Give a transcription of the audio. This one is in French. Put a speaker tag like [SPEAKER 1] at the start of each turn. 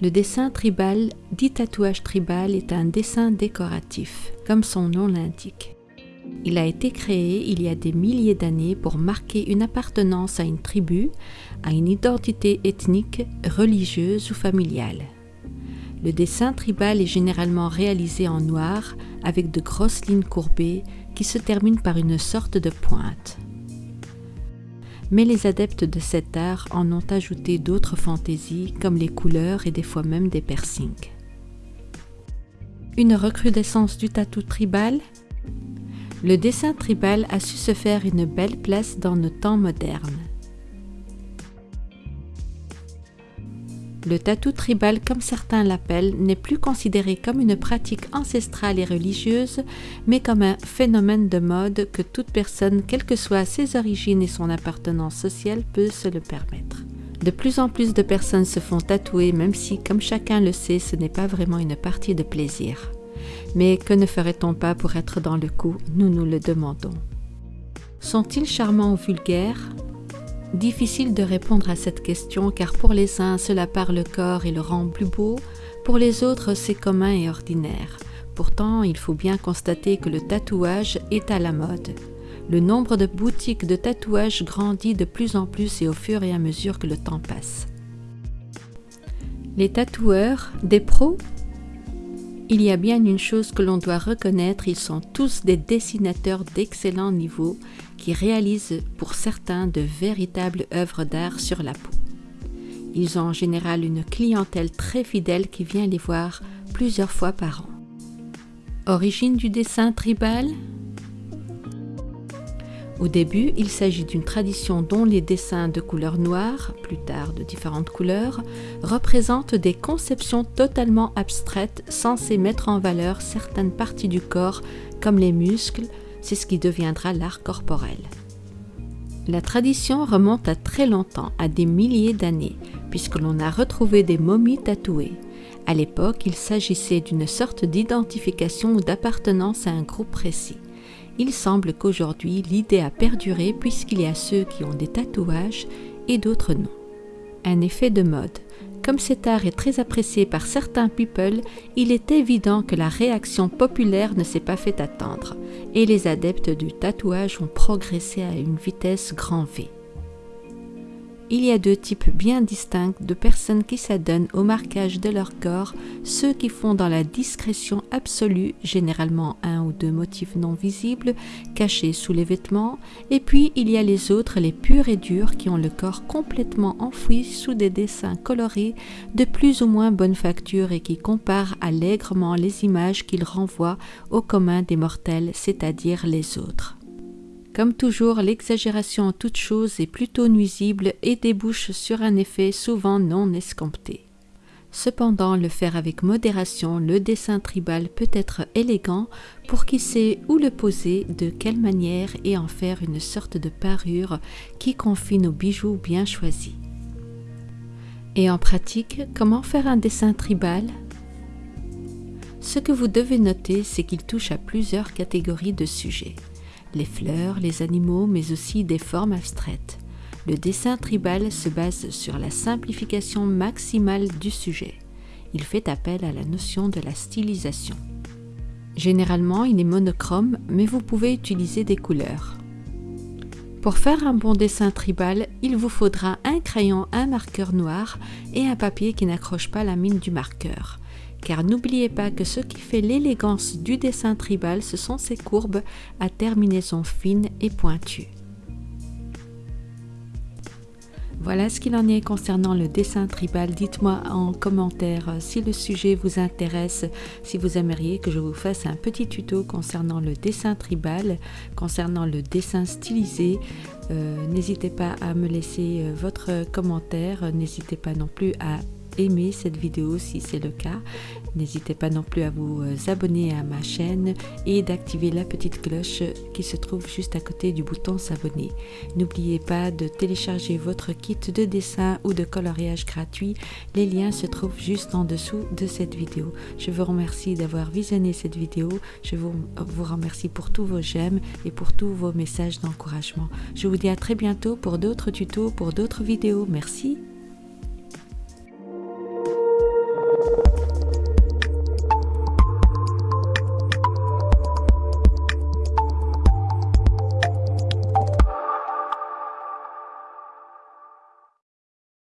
[SPEAKER 1] Le dessin tribal, dit tatouage tribal, est un dessin décoratif, comme son nom l'indique. Il a été créé il y a des milliers d'années pour marquer une appartenance à une tribu, à une identité ethnique, religieuse ou familiale. Le dessin tribal est généralement réalisé en noir avec de grosses lignes courbées qui se terminent par une sorte de pointe. Mais les adeptes de cet art en ont ajouté d'autres fantaisies comme les couleurs et des fois même des piercings. Une recrudescence du tatou tribal? Le dessin tribal a su se faire une belle place dans nos temps modernes. Le tatou tribal, comme certains l'appellent, n'est plus considéré comme une pratique ancestrale et religieuse, mais comme un phénomène de mode que toute personne, quelles que soient ses origines et son appartenance sociale, peut se le permettre. De plus en plus de personnes se font tatouer, même si, comme chacun le sait, ce n'est pas vraiment une partie de plaisir. Mais que ne ferait-on pas pour être dans le coup? Nous nous le demandons. Sont-ils charmants ou vulgaires? Difficile de répondre à cette question car pour les uns cela part le corps et le rend plus beau, pour les autres c'est commun et ordinaire. Pourtant, il faut bien constater que le tatouage est à la mode. Le nombre de boutiques de tatouage grandit de plus en plus et au fur et à mesure que le temps passe. Les tatoueurs, des pros Il y a bien une chose que l'on doit reconnaître, ils sont tous des dessinateurs d'excellent niveau qui réalisent pour certains de véritables œuvres d'art sur la peau. Ils ont en général une clientèle très fidèle qui vient les voir plusieurs fois par an. Origine du dessin tribal? Au début, il s'agit d'une tradition dont les dessins de couleur noire, plus tard de différentes couleurs, représentent des conceptions totalement abstraites censées mettre en valeur certaines parties du corps comme les muscles, c'est ce qui deviendra l'art corporel. La tradition remonte à très longtemps, à des milliers d'années, puisque l'on a retrouvé des momies tatouées. À l'époque, il s'agissait d'une sorte d'identification ou d'appartenance à un groupe précis. Il semble qu'aujourd'hui, l'idée a perduré puisqu'il y a ceux qui ont des tatouages et d'autres non. Un effet de mode. Comme cet art est très apprécié par certains people, il est évident que la réaction populaire ne s'est pas fait attendre, et les adeptes du tatouage ont progressé à une vitesse grand V il y a deux types bien distincts de personnes qui s'adonnent au marquage de leur corps, ceux qui font dans la discrétion absolue, généralement un ou deux motifs non visibles, cachés sous les vêtements, et puis il y a les autres, les purs et durs, qui ont le corps complètement enfoui sous des dessins colorés de plus ou moins bonne facture et qui comparent allègrement les images qu'ils renvoient au commun des mortels, c'est-à-dire les autres. Comme toujours, l'exagération en toute chose est plutôt nuisible et débouche sur un effet souvent non escompté. Cependant, le faire avec modération, le dessin tribal peut être élégant pour qui sait où le poser, de quelle manière et en faire une sorte de parure qui confine aux bijoux bien choisis. Et en pratique, comment faire un dessin tribal? Ce que vous devez noter, c'est qu'il touche à plusieurs catégories de sujets les fleurs, les animaux, mais aussi des formes abstraites. Le dessin tribal se base sur la simplification maximale du sujet. Il fait appel à la notion de la stylisation. Généralement, il est monochrome, mais vous pouvez utiliser des couleurs. Pour faire un bon dessin tribal, il vous faudra un crayon, un marqueur noir et un papier qui n'accroche pas la mine du marqueur car n'oubliez pas que ce qui fait l'élégance du dessin tribal, ce sont ses courbes à terminaison fine et pointue. Voilà ce qu'il en est concernant le dessin tribal. Dites-moi en commentaire euh, si le sujet vous intéresse, si vous aimeriez que je vous fasse un petit tuto concernant le dessin tribal, concernant le dessin stylisé. Euh, n'hésitez pas à me laisser euh, votre commentaire, n'hésitez pas non plus à aimer cette vidéo si c'est le cas. N'hésitez pas non plus à vous euh, abonner à ma chaîne et d'activer la petite cloche qui se trouve juste à côté du bouton s'abonner. N'oubliez pas de télécharger votre kit de dessin ou de coloriage gratuit. Les liens se trouvent juste en dessous de cette vidéo. Je vous remercie d'avoir visionné cette vidéo. Je vous, vous remercie pour tous vos j'aime et pour tous vos messages d'encouragement. Je vous dis à très bientôt pour d'autres tutos, pour d'autres vidéos. Merci.